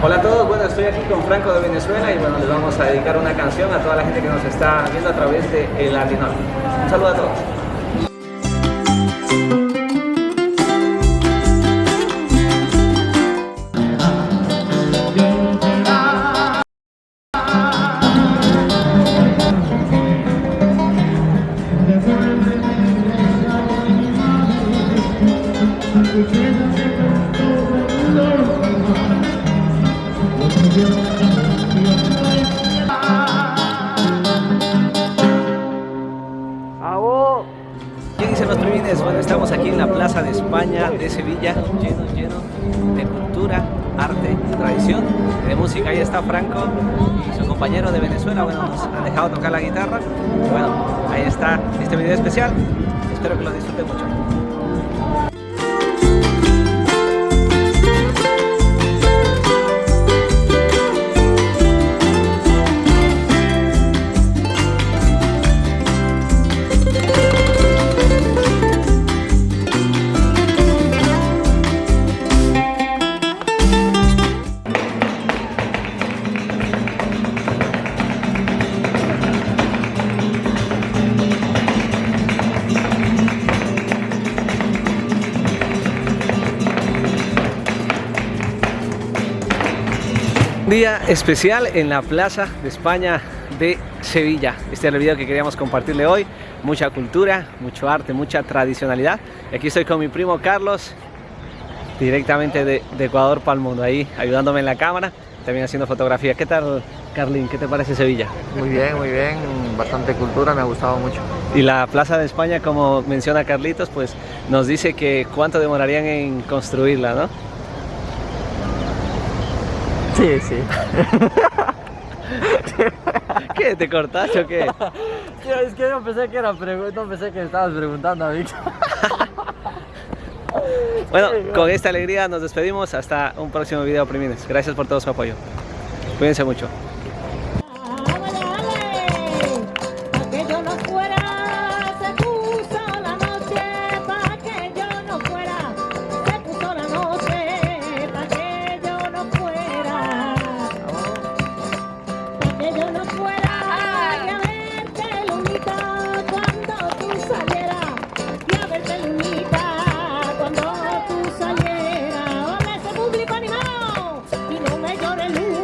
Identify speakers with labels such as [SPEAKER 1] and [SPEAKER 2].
[SPEAKER 1] Hola a todos, bueno estoy aquí con Franco de Venezuela y bueno les vamos a dedicar una canción a toda la gente que nos está viendo a través de El Latino. Un saludo a todos. ¿Qué dicen Bueno, estamos aquí en la Plaza de España de Sevilla, lleno, lleno de cultura, arte, tradición, de música. Ahí está Franco y su compañero de Venezuela, bueno, nos han dejado tocar la guitarra. Bueno, ahí está este video especial. Espero que lo disfruten mucho. Día especial en la Plaza de España de Sevilla. Este es el video que queríamos compartirle hoy. Mucha cultura, mucho arte, mucha tradicionalidad. Y aquí estoy con mi primo Carlos, directamente de, de Ecuador para el mundo, ahí ayudándome en la cámara, también haciendo fotografía. ¿Qué tal, Carlín? ¿Qué te parece Sevilla?
[SPEAKER 2] Muy bien, muy bien, bastante cultura, me ha gustado mucho.
[SPEAKER 1] Y la Plaza de España, como menciona Carlitos, pues nos dice que cuánto demorarían en construirla, ¿no?
[SPEAKER 2] Sí, sí.
[SPEAKER 1] ¿Qué? ¿Te cortaste o qué?
[SPEAKER 2] es que yo pensé que era no pensé que estabas preguntando a mí.
[SPEAKER 1] Bueno, con esta alegría nos despedimos. Hasta un próximo video, primines. Gracias por todo su apoyo. Cuídense mucho.
[SPEAKER 3] No